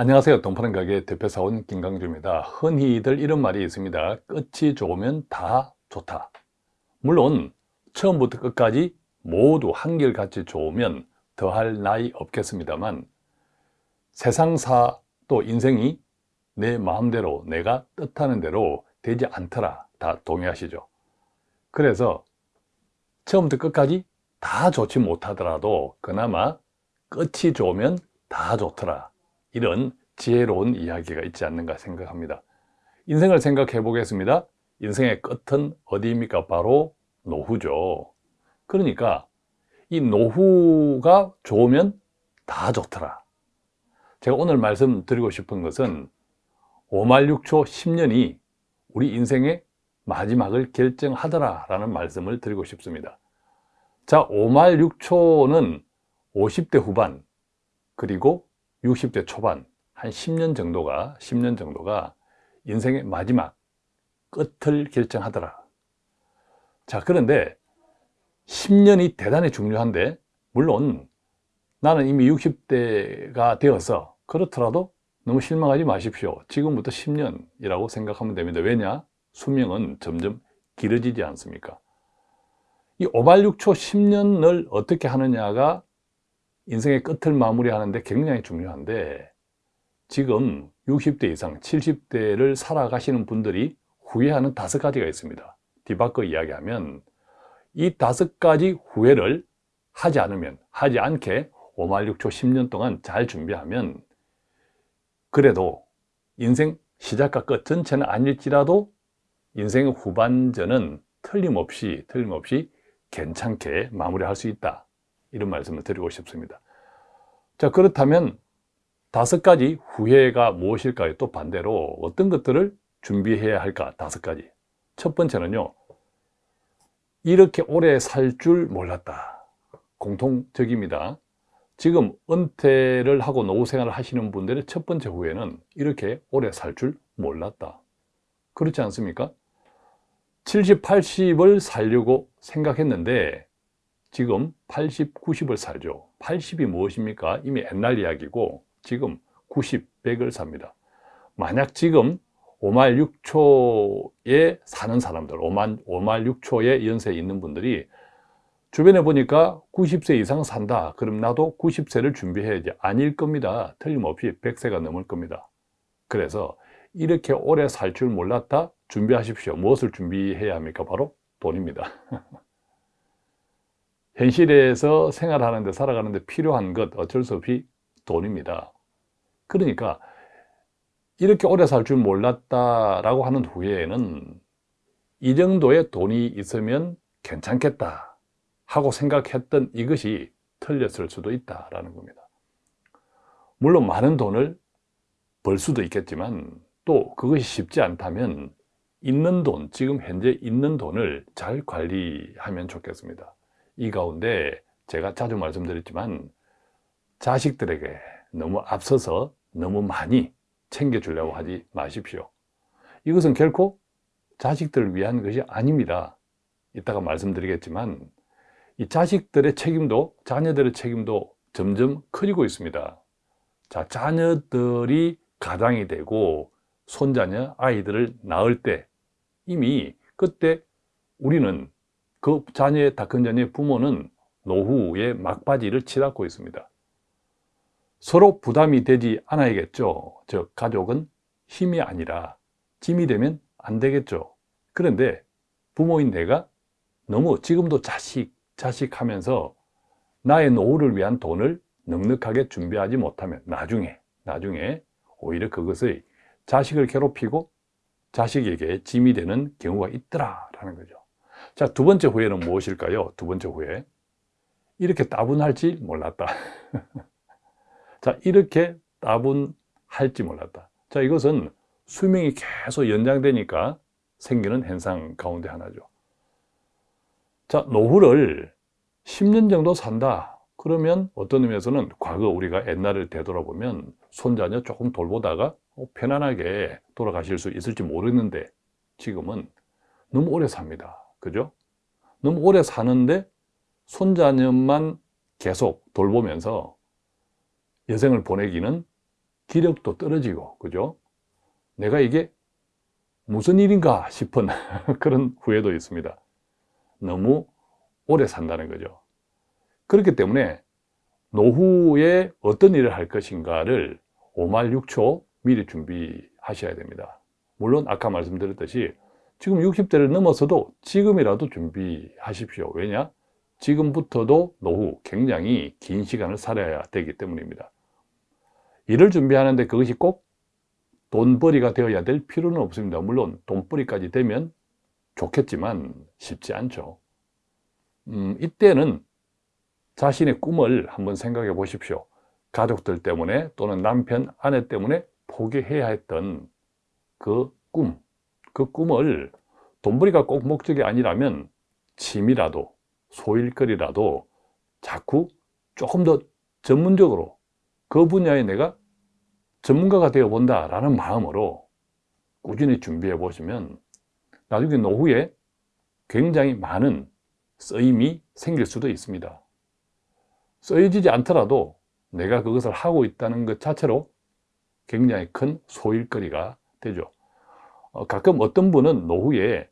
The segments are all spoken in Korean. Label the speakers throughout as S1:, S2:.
S1: 안녕하세요. 동파는 가게 대표사원 김강주입니다. 흔히들 이런 말이 있습니다. 끝이 좋으면 다 좋다. 물론 처음부터 끝까지 모두 한결같이 좋으면 더할 나위 없겠습니다만 세상사 또 인생이 내 마음대로 내가 뜻하는 대로 되지 않더라 다 동의하시죠 그래서 처음부터 끝까지 다 좋지 못하더라도 그나마 끝이 좋으면 다 좋더라 이런 지혜로운 이야기가 있지 않는가 생각합니다. 인생을 생각해 보겠습니다. 인생의 끝은 어디입니까? 바로 노후죠. 그러니까 이 노후가 좋으면 다 좋더라. 제가 오늘 말씀드리고 싶은 것은 5말 6초 10년이 우리 인생의 마지막을 결정하더라 라는 말씀을 드리고 싶습니다. 자 5말 6초는 50대 후반 그리고 60대 초반 한 10년 정도가 10년 정도가 인생의 마지막 끝을 결정하더라 자 그런데 10년이 대단히 중요한데 물론 나는 이미 60대가 되어서 그렇더라도 너무 실망하지 마십시오 지금부터 10년이라고 생각하면 됩니다 왜냐? 수명은 점점 길어지지 않습니까? 이 5발6초 10년을 어떻게 하느냐가 인생의 끝을 마무리하는데 굉장히 중요한데 지금 60대 이상 70대를 살아가시는 분들이 후회하는 다섯 가지가 있습니다. 뒤바꿔 이야기하면 이 다섯 가지 후회를 하지 않으면 하지 않게 5말 6초 10년 동안 잘 준비하면 그래도 인생 시작과 끝 전체는 아닐지라도 인생의 후반전은 틀림없이 틀림없이 괜찮게 마무리할 수 있다 이런 말씀을 드리고 싶습니다 자 그렇다면 다섯 가지 후회가 무엇일까요? 또 반대로 어떤 것들을 준비해야 할까? 다섯 가지 첫 번째는요 이렇게 오래 살 줄 몰랐다 공통적입니다 지금 은퇴를 하고 노후 생활을 하시는 분들의 첫 번째 후회는 이렇게 오래 살 줄 몰랐다 그렇지 않습니까? 70, 80을 살려고 생각했는데 지금 80, 90을 살죠. 80이 무엇입니까? 이미 옛날 이야기고 지금 90, 100을 삽니다. 만약 지금 5말 6초에 사는 사람들 5만, 5말 6초에 연세에 있는 분들이 주변에 보니까 90세 이상 산다. 그럼 나도 90세를 준비해야지. 아닐 겁니다. 틀림없이 100세가 넘을 겁니다. 그래서 이렇게 오래 살 줄 몰랐다. 준비하십시오. 무엇을 준비해야 합니까? 바로 돈입니다 현실에서 생활하는데 살아가는데 필요한 것 어쩔 수 없이 돈입니다 그러니까 이렇게 오래 살 줄 몰랐다라고 하는 후에는 이 정도의 돈이 있으면 괜찮겠다 하고 생각했던 이것이 틀렸을 수도 있다라는 겁니다. 물론 많은 돈을 벌 수도 있겠지만 또 그것이 쉽지 않다면 있는 돈, 지금 현재 있는 돈을 잘 관리하면 좋겠습니다. 이 가운데 제가 자주 말씀드렸지만 자식들에게 너무 앞서서 너무 많이 챙겨주려고 하지 마십시오. 이것은 결코 자식들을 위한 것이 아닙니다. 이따가 말씀드리겠지만 이 자식들의 책임도 자녀들의 책임도 점점 커지고 있습니다. 자 자녀들이 가장이 되고 손자녀 아이들을 낳을 때 이미 그때 우리는 그 자녀의 다큰 자녀의 부모는 노후의 막바지를 치닫고 있습니다. 서로 부담이 되지 않아야겠죠. 즉 가족은 힘이 아니라 짐이 되면 안 되겠죠. 그런데 부모인 내가 너무 지금도 자식 자식 하면서 나의 노후를 위한 돈을 넉넉하게 준비하지 못하면 나중에 나중에 오히려 그것의 자식을 괴롭히고 자식에게 짐이 되는 경우가 있더라라는 거죠 자 두 번째 후회는 무엇일까요? 두 번째 후회. 이렇게 따분할지 몰랐다. 자 이렇게 따분할지 몰랐다. 자 이것은 수명이 계속 연장되니까 생기는 현상 가운데 하나죠. 자 노후를 10년 정도 산다. 그러면 어떤 의미에서는 과거 우리가 옛날을 되돌아보면 손자녀 조금 돌보다가 어, 편안하게 돌아가실 수 있을지 모르는데 지금은 너무 오래 삽니다 그죠? 너무 오래 사는데 손자녀만 계속 돌보면서 여생을 보내기는 기력도 떨어지고, 그죠? 내가 이게 무슨 일인가 싶은 그런 후회도 있습니다. 너무 오래 산다는 거죠. 그렇기 때문에 노후에 어떤 일을 할 것인가를 5말 6초 미리 준비하셔야 됩니다. 물론 아까 말씀드렸듯이 지금 60대를 넘어서도 지금이라도 준비하십시오. 왜냐? 지금부터도 노후 굉장히 긴 시간을 살아야 되기 때문입니다. 일을 준비하는데 그것이 꼭 돈벌이가 되어야 될 필요는 없습니다. 물론 돈벌이까지 되면 좋겠지만 쉽지 않죠. 음, 이때는 자신의 꿈을 한번 생각해 보십시오. 가족들 때문에 또는 남편, 아내 때문에 포기해야 했던 그 꿈, 그 꿈을 돈벌이가 꼭 목적이 아니라면 취미라도 소일거리라도 자꾸 조금 더 전문적으로 그 분야에 내가 전문가가 되어 본다 라는 마음으로 꾸준히 준비해 보시면 나중에 노후에 굉장히 많은 쓰임이 생길 수도 있습니다. 쓰여지지 않더라도 내가 그것을 하고 있다는 것 자체로 굉장히 큰 소일거리가 되죠. 어, 가끔 어떤 분은 노후에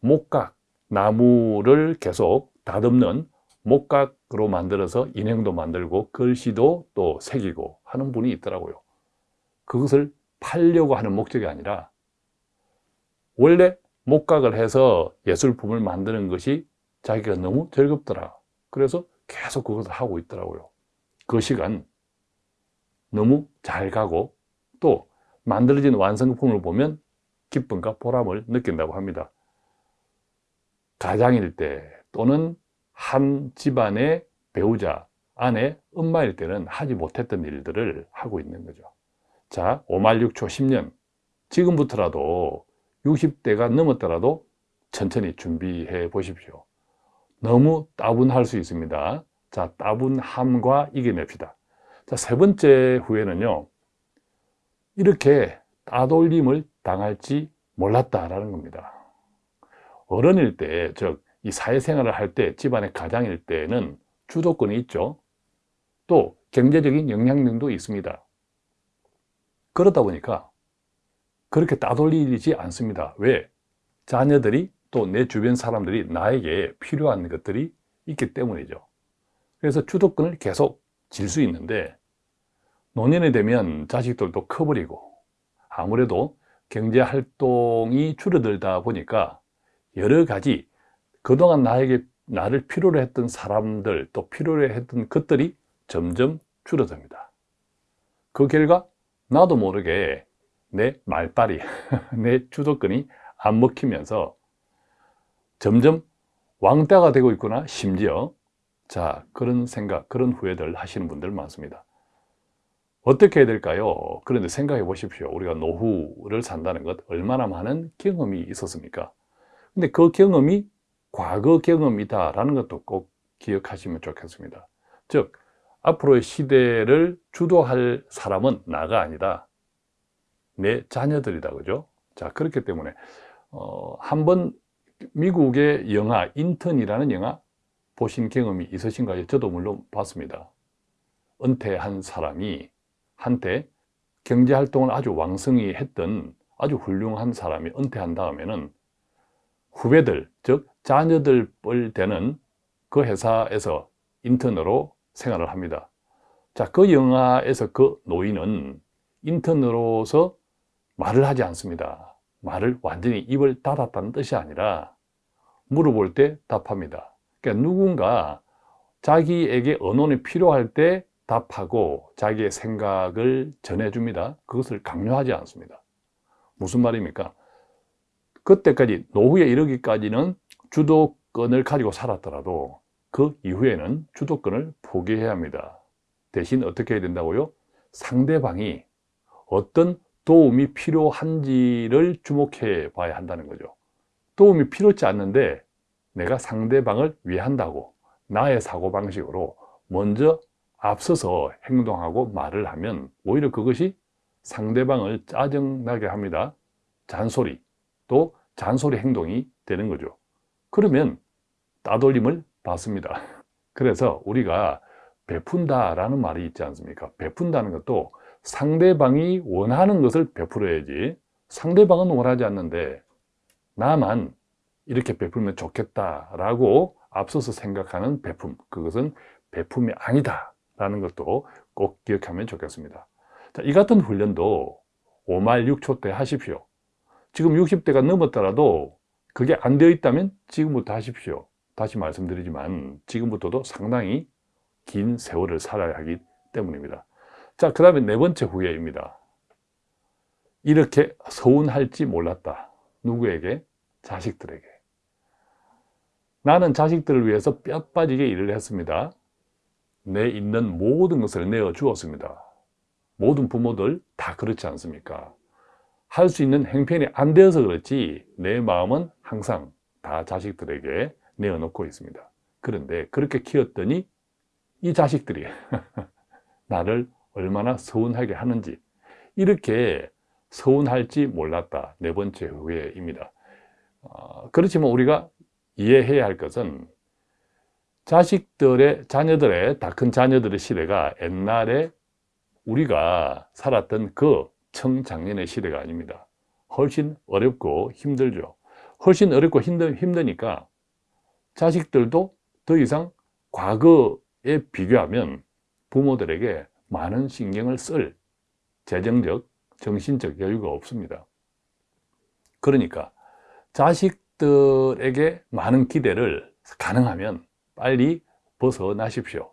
S1: 목각, 나무를 계속 다듬는 목각으로 만들어서 인형도 만들고 글씨도 또 새기고 하는 분이 있더라고요. 그것을 팔려고 하는 목적이 아니라 원래 목각을 해서 예술품을 만드는 것이 자기가 너무 즐겁더라. 그래서 계속 그것을 하고 있더라고요. 그 시간 너무 잘 가고 또 만들어진 완성품을 보면 기쁨과 보람을 느낀다고 합니다. 가장일 때 또는 한 집안의 배우자, 아내, 엄마일 때는 하지 못했던 일들을 하고 있는 거죠. 자, 5말 6초 10년. 지금부터라도 60대가 넘었더라도 천천히 준비해 보십시오. 너무 따분할 수 있습니다. 자, 따분함과 이겨냅시다. 자, 세 번째 후회는요. 이렇게 따돌림을 당할지 몰랐다라는 겁니다. 어른일 때, 즉, 이 사회생활을 할 때, 집안의 가장일 때는 주도권이 있죠. 또 경제적인 영향력도 있습니다. 그러다 보니까 그렇게 따돌리지 않습니다. 왜? 자녀들이 또 내 주변 사람들이 나에게 필요한 것들이 있기 때문이죠. 그래서 주도권을 계속 질 수 있는데 노년이 되면 자식들도 커버리고 아무래도 경제활동이 줄어들다 보니까 여러 가지 그동안 나에게 나를 필요로 했던 사람들 또 필요로 했던 것들이 점점 줄어듭니다. 그 결과 나도 모르게 내 말빨이, 내 주도권이 안 먹히면서 점점 왕따가 되고 있구나 심지어 자 그런 생각, 그런 후회들 하시는 분들 많습니다. 어떻게 해야 될까요? 그런데 생각해 보십시오. 우리가 노후를 산다는 것 얼마나 많은 경험이 있었습니까? 근데 그 경험이 과거 경험이다라는 것도 꼭 기억하시면 좋겠습니다. 즉 앞으로의 시대를 주도할 사람은 나가 아니다. 내 자녀들이다. 그죠? 자, 그렇기 때문에, 어, 한번 미국의 영화, 인턴이라는 영화 보신 경험이 있으신가요? 저도 물론 봤습니다. 은퇴한 사람이 한때 경제활동을 아주 왕성히 했던 아주 훌륭한 사람이 은퇴한 다음에는 후배들, 즉 자녀들 뻘 되는 그 회사에서 인턴으로 생활을 합니다. 자, 그 영화에서 그 노인은 인턴으로서 말을 하지 않습니다. 말을 완전히 입을 닫았다는 뜻이 아니라 물어볼 때 답합니다. 그러니까 누군가 자기에게 언론이 필요할 때 답하고 자기의 생각을 전해줍니다. 그것을 강요하지 않습니다. 무슨 말입니까? 그때까지 노후에 이르기까지는 주도권을 가지고 살았더라도 그 이후에는 주도권을 포기해야 합니다. 대신 어떻게 해야 된다고요? 상대방이 어떤 도움이 필요한지를 주목해 봐야 한다는 거죠. 도움이 필요치 않는데 내가 상대방을 위한다고 나의 사고방식으로 먼저 앞서서 행동하고 말을 하면 오히려 그것이 상대방을 짜증나게 합니다. 잔소리, 또 잔소리 행동이 되는 거죠. 그러면 따돌림을 받습니다. 그래서 우리가 베푼다 라는 말이 있지 않습니까? 베푼다는 것도 상대방이 원하는 것을 베풀어야지 상대방은 원하지 않는데 나만 이렇게 베풀면 좋겠다 라고 앞서서 생각하는 베품 그것은 베품이 아니다 라는 것도 꼭 기억하면 좋겠습니다. 자, 이 같은 훈련도 5말 6초 때 하십시오. 지금 60대가 넘었더라도 그게 안 되어 있다면 지금부터 하십시오. 다시 말씀드리지만 지금부터도 상당히 긴 세월을 살아야 하기 때문입니다. 자, 그 다음에 네 번째 후회입니다. 이렇게 서운할지 몰랐다. 누구에게? 자식들에게. 나는 자식들을 위해서 뼈 빠지게 일을 했습니다 내 있는 모든 것을 내어 주었습니다. 모든 부모들 다 그렇지 않습니까? 할 수 있는 행편이 안 되어서 그렇지 내 마음은 항상 다 자식들에게 내어놓고 있습니다. 그런데 그렇게 키웠더니 이 자식들이 나를 얼마나 서운하게 하는지 이렇게 서운할지 몰랐다. 네 번째 후회입니다. 어, 그렇지만 우리가 이해해야 할 것은 자식들의 자녀들의 다 큰 자녀들의 시대가 옛날에 우리가 살았던 그 청장년의 시대가 아닙니다. 훨씬 어렵고 힘들죠. 훨씬 어렵고 힘드, 힘드니까 자식들도 더 이상 과거에 비교하면 부모들에게 많은 신경을 쓸 재정적, 정신적 여유가 없습니다. 그러니까 자식들에게 많은 기대를 가능하면 빨리 벗어나십시오.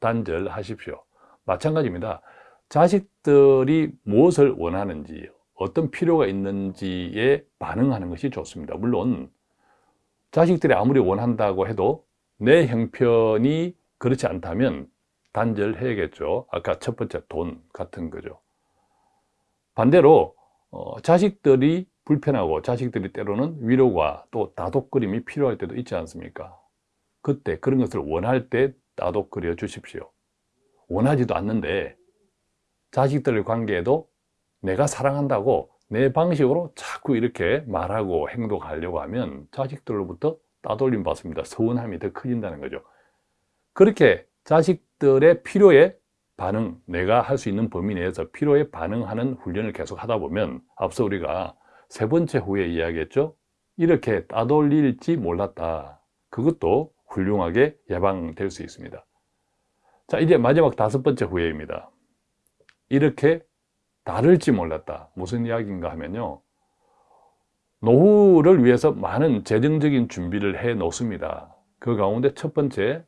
S1: 단절하십시오. 마찬가지입니다. 자식들이 무엇을 원하는지 어떤 필요가 있는지에 반응하는 것이 좋습니다. 물론 자식들이 아무리 원한다고 해도 내 형편이 그렇지 않다면 단절해야겠죠. 아까 첫 번째 돈 같은 거죠. 반대로 어, 자식들이 불편하고 자식들이 때로는 위로가 또 다독거림이 필요할 때도 있지 않습니까 그때 그런 것을 원할 때 다독거려 주십시오. 원하지도 않는데 자식들 관계에도 내가 사랑한다고 내 방식으로 자꾸 이렇게 말하고 행동하려고 하면 자식들로부터 따돌림 받습니다. 서운함이 더 커진다는 거죠. 그렇게 자식들의 필요에 반응 내가 할 수 있는 범위 내에서 필요에 반응하는 훈련을 계속 하다 보면 앞서 우리가 세 번째 후에 이야기했죠? 이렇게 따돌릴지 몰랐다. 그것도 훌륭하게 예방될 수 있습니다. 자 이제 마지막 다섯 번째 후회입니다. 이렇게 다를지 몰랐다. 무슨 이야기인가 하면요. 노후를 위해서 많은 재정적인 준비를 해 놓습니다. 그 가운데 첫 번째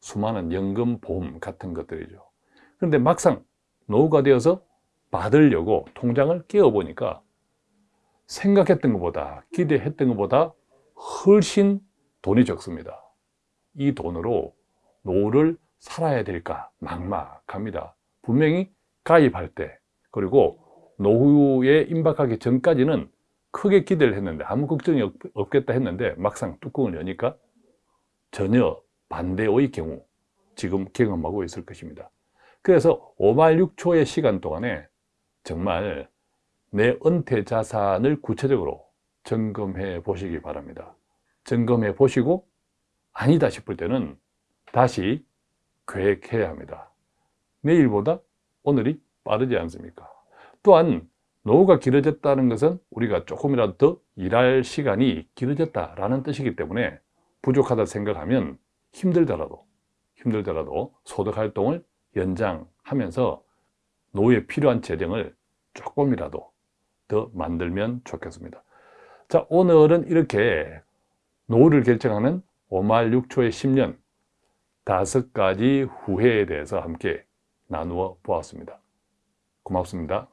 S1: 수많은 연금 보험 같은 것들이죠. 그런데 막상 노후가 되어서 받으려고 통장을 깨어 보니까 생각했던 것보다 기대했던 것보다 훨씬 돈이 적습니다 이 돈으로 노후를 살아야 될까 막막합니다. 분명히 가입할 때 그리고 노후에 임박하기 전까지는 크게 기대를 했는데 아무 걱정이 없, 겠다 했는데 막상 뚜껑을 여니까 전혀 반대의 경우 지금 경험하고 있을 것입니다. 그래서 5말 6초의 시간 동안에 정말 내 은퇴 자산을 구체적으로 점검해 보시기 바랍니다. 점검해 보시고 아니다 싶을 때는 다시 계획해야 합니다. 내일보다 오늘이 빠르지 않습니까? 또한 노후가 길어졌다는 것은 우리가 조금이라도 더 일할 시간이 길어졌다라는 뜻이기 때문에 부족하다 생각하면 힘들더라도 힘들더라도 소득 활동을 연장하면서 노후에 필요한 재정을 조금이라도 더 만들면 좋겠습니다. 자 오늘은 이렇게 노후를 결정하는 5말 6초의 10년 다섯 가지 후회에 대해서 함께 나누어 보았습니다. 고맙습니다